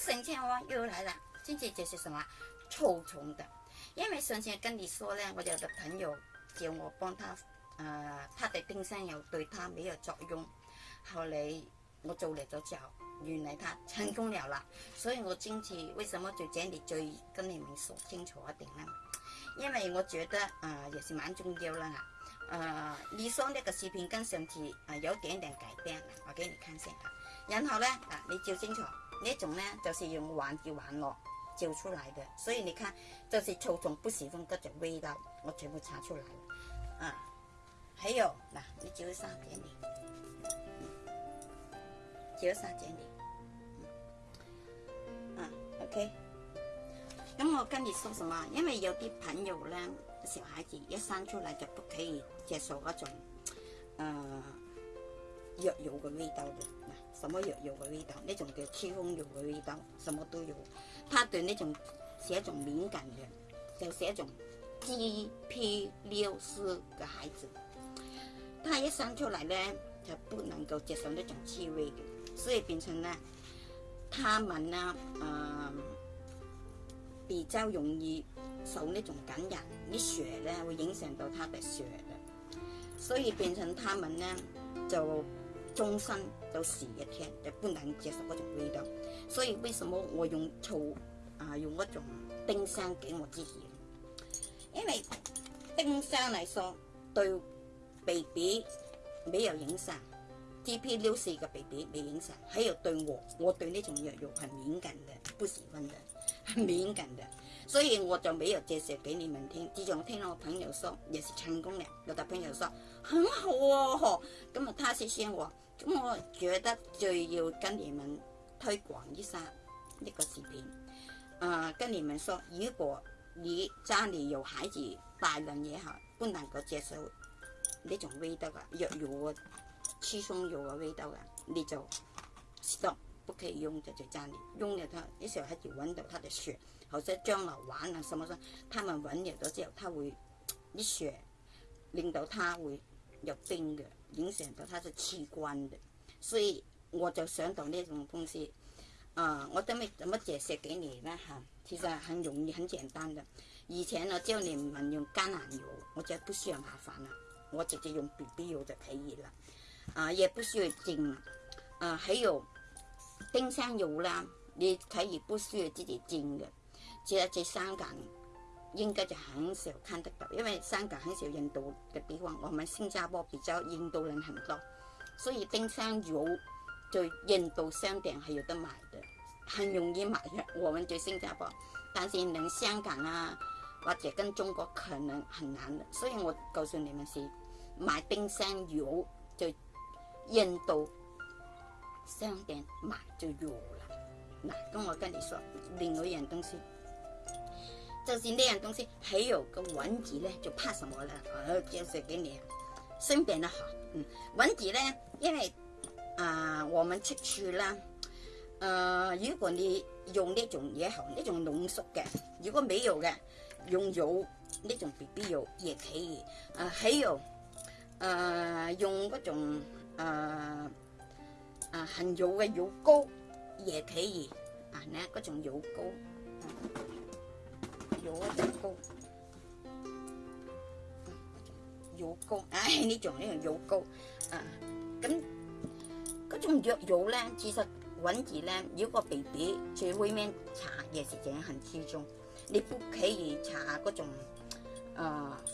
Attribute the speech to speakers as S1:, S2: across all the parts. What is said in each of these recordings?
S1: 神仙王又来了，今次这是什么臭虫的？因为神仙跟你说呢，我有个朋友叫我帮他，呃，他的丁香油对他没有作用。后来我做了咗之后，原来他成功了啦。所以我今次为什么就这里最跟你们说清楚一点呢？因为我觉得呃，也是蛮重要啦呃，你说那个视频跟上次啊有点点改变，我给你看一下。然后呢，啊，你照清楚。那种呢，就是用玩具玩乐照出来的，所以你看，就是臭虫不喜欢各种味道，我全部查出来了。啊，还有，嗱，你照三你，零，照三给你，嗯，OK。那我跟你说什么？因为有啲朋友呢，小孩子一生出来就不可以接受嗰种，呃，药油嘅味道嘅。什么药有嘅味道，呢种叫驱风油嘅味道，什么都有。他对呢种是一种敏感嘅，就是一种滋 P 六湿嘅孩子。他一生出嚟咧，就不能够接受呢种气味嘅，所以变成咧，他们啊，嗯，比较容易受呢种感染，啲血咧会影响到他的血嘅，所以变成他们咧就。终身都洗一天，就不能接受那种味道，所以为什么我用醋啊？用嗰种丁香给我自己，因为丁香来说对 BB a y 没有影响。t p 六四嘅 BB a y 未影响，还有对我，我对呢种药物很敏感的，不喜欢的，很敏感的，所以我就没有介绍给你们听。之前我聽我朋友说，也是成功了，有的朋友说很好喎，咁啊，他谢谢我。咁，我觉得最要跟你们推广一下呢个视频，啊，跟你们说，如果你家里有孩子，大人也好，不能够接受呢种味道嘅藥油、黐松药嘅味道嘅，你就 stop，不可以用就就家里，用咗佢，时小孩子揾到佢的雪，或者将来玩啊什么，他们揾入咗之后，佢会啲雪令到他会有冰嘅。影响到它的器官的，所以我就想到那种东西。啊，我都未做乜借十几年啦嚇，其实很容易、很简单的。以前呢，叫你们用橄榄油，我觉得不需要麻烦了，我直接用 B B 油就可以了，啊，也不需要煎啦。啊，还有丁香油啦，你可以不需要自己煎的，其实这三樣。应该就很少看得到，因为香港很少印度嘅地方，我们新加坡比较印度人很多，所以丁香油就印度商店还有得买的，很容易买嘅。我们在新加坡，但是能香港啊或者跟中国可能很难的。所以我告诉你们是买丁香油就印度商店买就有了。嗱，咁我跟你说，另外一样东西。就是那样东西，还有个蚊子呢，就怕什么呢？啊，就是给你，生病的好，嗯，蚊子呢，因为啊，我们出去啦，呃，如果你用那种也好，那种浓缩的，如果没有的，用油那种 BB 油也可以，啊，还有，呃，用那种呃啊，很油的油膏也可以，啊，那各种油膏。油膏，呢种呢种油膏，咁嗰种药油咧，其实揾住咧，如果 B B 最會咩搽嘅是整很之中，你不可以搽嗰種誒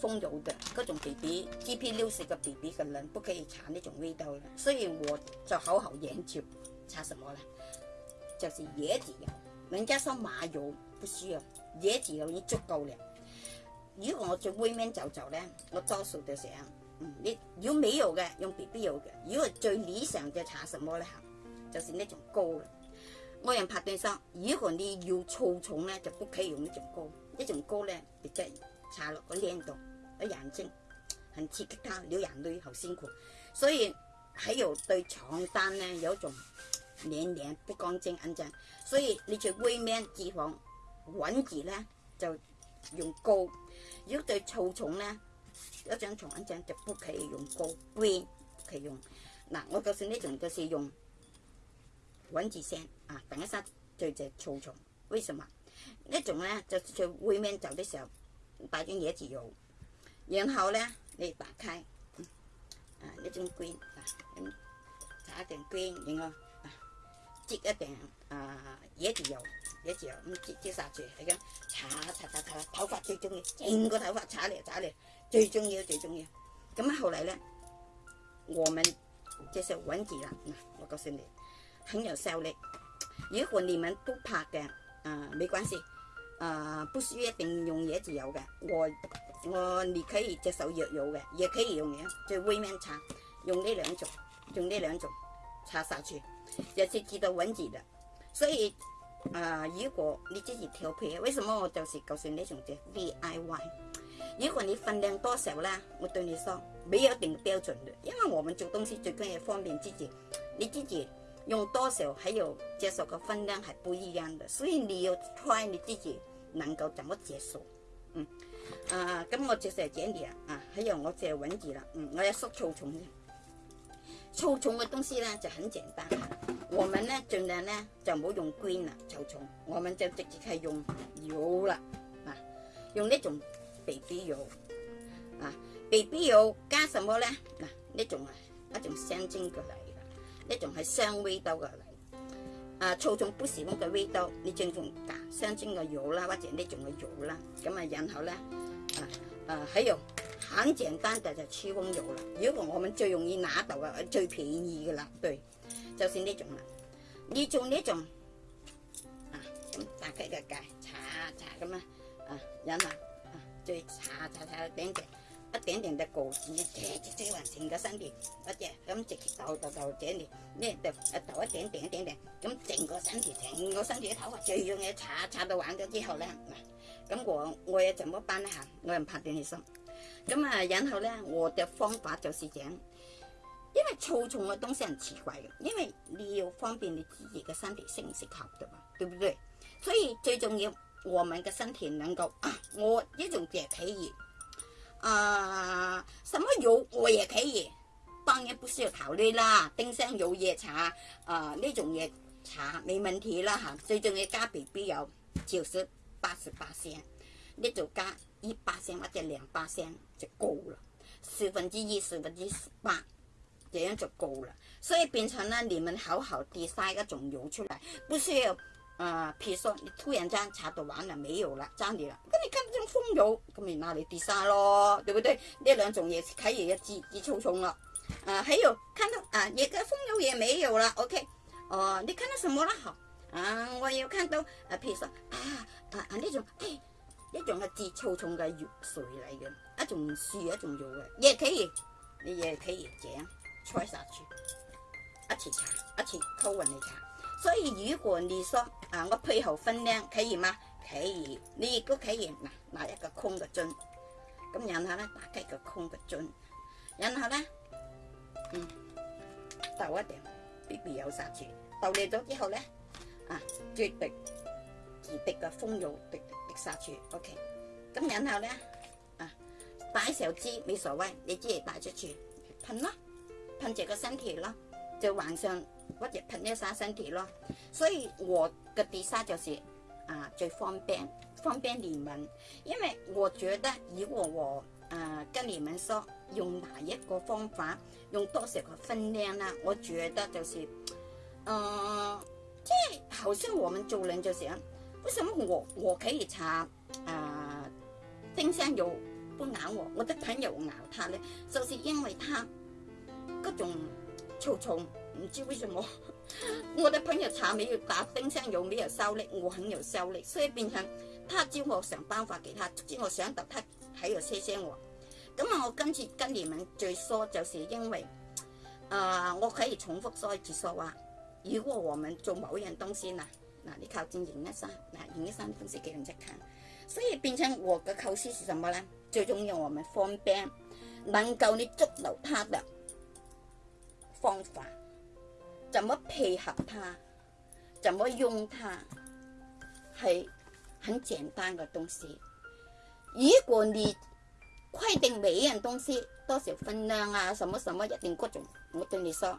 S1: 風油的，嗰种 B B G P 六十个 B B 嘅人，不可以搽呢种味道。雖然我就好好研究，搽什么咧，就是椰子油。人家说麻油不需要。椰子然已足够了。如果我做微面走走咧，我多数就上。嗯，你要美容嘅用 B B 油嘅。如果最理想就搽什么咧就是呢种膏。我人拍对说，如果你要粗重咧，就不可以用呢种膏。呢种膏咧，你即搽落个脸度，啲眼睛很刺激它，流眼泪好辛苦。所以还有对床单咧有一种黏黏不干净印象。所以你做微面脂肪。揾字咧就用膏，如果对草虫咧，一張床一張就不可以用膏，不可以用。嗱，我就算呢种就是用揾字聲啊，等一下对只草虫。为什么呢种咧？就在外面走的时候，摆張椰子油，然后咧你打开，啊一啊，龟，加一点龟，然后擠一点啊椰子油。一樣咁接接殺住系咁擦擦擦擦，头发最中意，整个头发擦嚟擦嚟，最中意最中意。咁啊，後嚟咧，我们接受蚊子啦。我告诉你，很有效力。如果你们不怕嘅，啊，没关系，啊，不需一定用椰子油嘅，我我你可以接受药油嘅，也可以用嘅，就外面擦，用呢两种，用呢两种擦殺住，也是治到蚊子的，所以。啊，如果你自己调配，为什么我就是告诉你用只 V I Y？如果你分量多少啦，我对你说没有定标准的，因为我们做东西最紧要方便自己，你自己用多少还有接受的分量还不一样的，所以你要睇你自己能够怎么接受。嗯，啊，咁我就这咗呢啊，还有我这文字了，嗯，我要缩粗的。草虫嘅东西呢就很简单，我们呢尽量呢就唔好用菌 u n 啦，草虫，我们就直接系用油啦，啊，用呢种 BB 油，啊，b b 油加什么呢？嗱，呢种啊一种香精嘅嚟，呢种系香味道嘅嚟，啊，草虫不喜欢嘅味道，你正用加香精嘅油啦，或者呢种嘅油啦，咁啊然后咧，啊啊还有。很简单的就驱蚊油啦，如果我们最容易拿到嘅最便宜嘅啦，对，就是呢种啦。你做呢种，啊咁打开个盖，擦擦咁啊，然后啊，再擦擦擦一点点，一点点的果剂，直接均匀成个身体，或者咁直接涂涂涂整掂，呢就涂一点点一点点，咁整个身体整个身体头发最重要嘅擦擦到完咗之后咧，咁我我要怎么办呢？我又拍点起身。咁啊，然后咧，我嘅方法就是样，因为燥重嘅东西奇怪嘅，因为你要方便你自己嘅身体适唔合得嘛，对不对？所以最重要，我们嘅身体能够我呢种嘢可以，啊，什么油我也可以，当然不需要考虑啦，丁香油嘢茶啊呢种嘢茶没问题啦吓，最重要加 B B 油，九十八十八先，你就加。一把声或者两把声就够了，四分之一、四分之八，这样就够了。所以变成呢，你们好好的晒个种油出来，不需要呃，譬如说你突然间茶到完了没有了，家里了，那你看这种风油，咁你拿里跌晒咯，对不对？呢两种嘢可以一支支粗冲咯。啊，还有看到啊，嘢嘅风油也没有了。o k 哦，你看到什么了？好，啊，我有看到啊，譬如说啊，啊那种。一种系节操丛嘅叶水嚟嘅，一种树一种做嘅，亦可以，你亦可以这样吹杀住，一次搽，一次铺匀嚟搽。所以如果你说啊，我配合分量可以吗？可以，你亦都可以拿一个空嘅樽，咁然后咧打开个空嘅樽，然后咧嗯，倒一点必必有杀住，倒完咗之后咧啊，绝对。而的個風油滴滴滴杀住，OK。咁然后咧，啊摆手支未所谓，你只系擺出住喷咯，喷住个身体咯，就晚上或者喷一沙身体咯。所以我嘅地沙就是啊最方便，方便你们，因为我觉得如果我誒跟你们说用哪一个方法，用多少个分量啦，我觉得就是，誒即系好像我们做人就想。为什么我我可以查啊丁香油不咬我，我的朋友咬他咧，就是因为他各种臭虫唔知为什么，我的朋友查没有打丁香油，没又收力，我肯有效力，所以变成他招我想办法给他，总之我想特他睇有车车我。咁啊，我今次今年问最疏，就是因为，啊我可以重复说一次说话，如果我们做某样东西呢？嗱，你靠近赢一生，嗱，赢一生，东是几难即看。所以变成我嘅构思是什么咧？最重要我咪方便，能够你捉到他的方法，怎么配合他，怎么用他，系很简单嘅东西。如果你规定每样东西多少分量啊，什么什么一定各种，我对你说。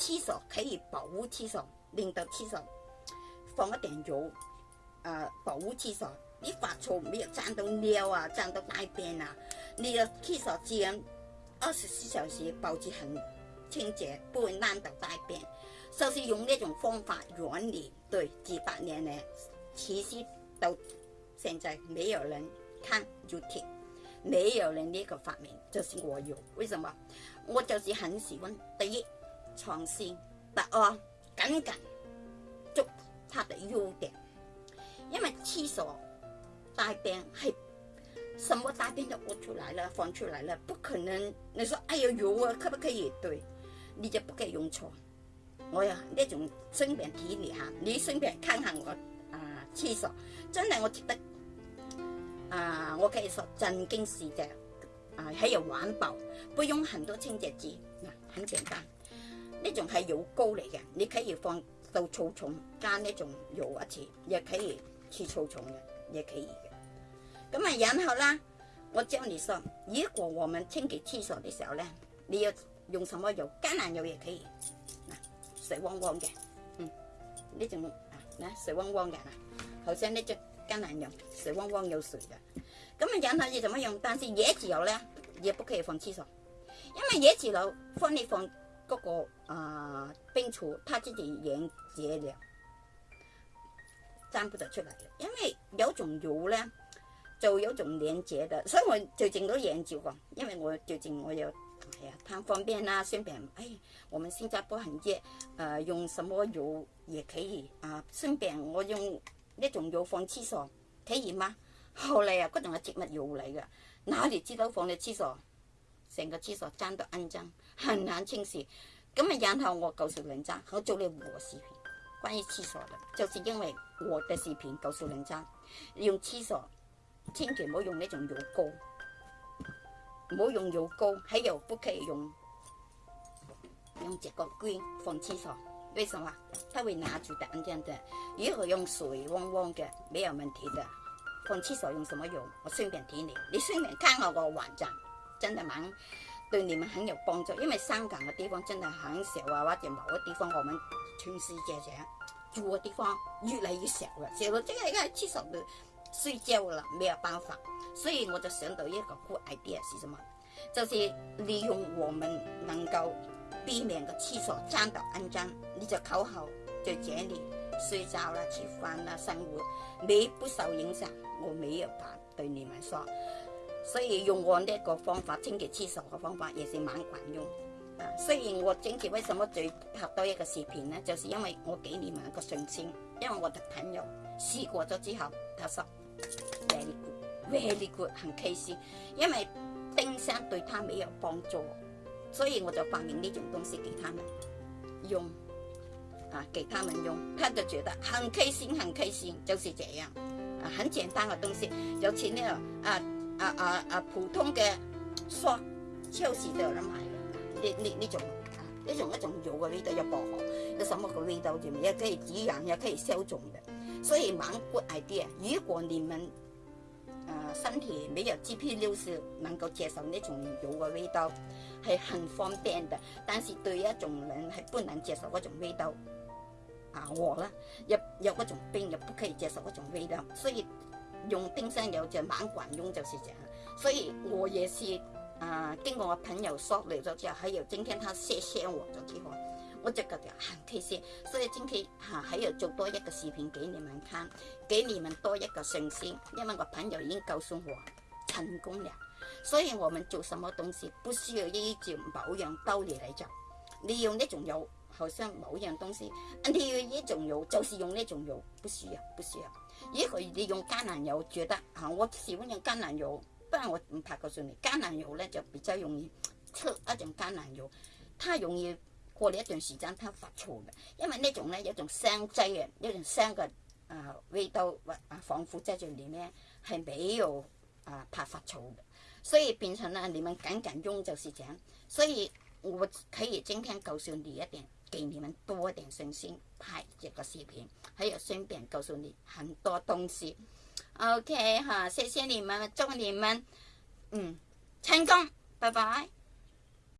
S1: 厕所可以保护厕所，拎到厕所放一点油，呃，保护厕所。你发臭没有？沾到尿啊，沾到大便啊，你的厕所自然二十四小时保持很清洁，不会烂到大便。就是用那种方法原理，对，几百年来其实到现在没有人看，就贴，没有人那个发明，就是我有。为什么？我就是很喜欢第一。创新，不哦，紧紧捉他的优点，因为厕所大便系什么大便都屙出来了，放出来了，不可能。你说，哎呀，有啊，可不可以？对，你就不该用错。我呀呢种生便体验下，你生病看看我啊厕所，真系我觉得啊，我可以说震惊世界啊，还有环保，不用很多清洁剂，啊，很简单。呢种係油膏嚟嘅，你可以放到草叢間呢种用一次，亦可以切草叢嘅，亦可以嘅。咁啊，然後啦，我教你说，如果我们清洁廁所嘅時候咧，你要用什麼油？橄榄油也可以，水汪汪嘅，嗯，呢種啊，嗱水汪汪嘅啦，好似呢只橄榄油水汪汪又水嘅。咁啊，然後要怎么用？但是椰子油咧，也不可以放廁所，因為椰子油放你放。嗰个啊冰醋，它自己研结了，粘不得出嚟。因为有种油咧，就有种连接的，所以我最近都研究过。因为我最近我又系啊贪方便啊，顺便，哎，我们新加坡很热，呃，用什么油也可以啊。顺便我用一种油放厕所，可以吗？后嚟啊嗰种系植物油嚟噶，哪里知道放喺厕所，成个厕所粘到肮脏。很难清洗，咁啊，然后我告诉人家，我做了我视频，关于厕所的，就是因为我的视频告诉人家用厕所，千祈唔好用呢种油膏，唔好用油膏，系又不可以用用这个管放厕所，为什么？它会拿住蛋这样子，如果用水汪汪嘅，没有问题的。放厕所用什么用？我顺便提你，你顺便看我个网站，真的蛮。对你们很有帮助，因为香港嘅地方真的很小啊，或者某个地方我们世界这样住嘅地方越嚟越小了，所以这个一喺厕所度睡觉了，没有办法，所以我就想到一个 good idea 是什么，就是利用我们能够避免嘅厕所装的安脏，你就口口在这里睡觉啦、食饭啦、生活，你不受影响，我没有法对你们说。所以用我呢個方法清潔厕所嘅方法，也是蠻管用。啊，雖然我整潔為什麼最拍多一個視頻呢？就是因為我幾年一個上千，因為我嘅朋友試過咗之後，佢说 v e r y good，very good，很开心。因為丁香對他没有幫助，所以我就發明呢種東西给佢哋用。啊，给佢哋用，佢就覺得很开心，很开心，就是這樣。啊，很簡單嘅東西，有時呢。啊～啊啊啊！普通嘅鎖超市都有得賣，呢呢呢種呢种一种油嘅味道又薄荷，有什么嘅味道就唔，可以止痒，也可以消肿嘅。所以猛骨系啲啊！如果你们呃身体没有 GP 六素，能够接受那种油嘅味道，係很方便的。但是对一种人係不能接受嗰种味道，啊我啦，有有嗰种病又不可以接受嗰种味道，所以。用丁香油就蛮管用，就是这样。所以我也是，呃，经过我朋友说来咗之后，还有今天他谢谢我咗，我我就感觉很开心。所以今天哈还有做多一个视频给你们看，给你们多一个信心，因为我朋友已经告诉我成功了。所以我们做什么东西，不需要依照某样道理来做，你用那种油，好像某样东西，你用一种油，就是用那种油，不需要，不需要。如果你用橄榄油，觉得啊，我喜欢用橄榄油，不然我唔怕告诉你，橄榄油咧就比较容易出一种橄榄油，它容易过嚟一段时间，它发臭嘅，因为呢种咧有一种香剂嘅，一种香嘅啊味道或啊防腐剂在里面系没有啊怕发臭嘅，所以变成啦你们仅仅用就是这样，所以我可以今天告诉你一点。给你们多点信心，拍一个视频，还有顺便告诉你很多东西。OK 哈，谢谢你们，祝你们嗯成功，拜拜。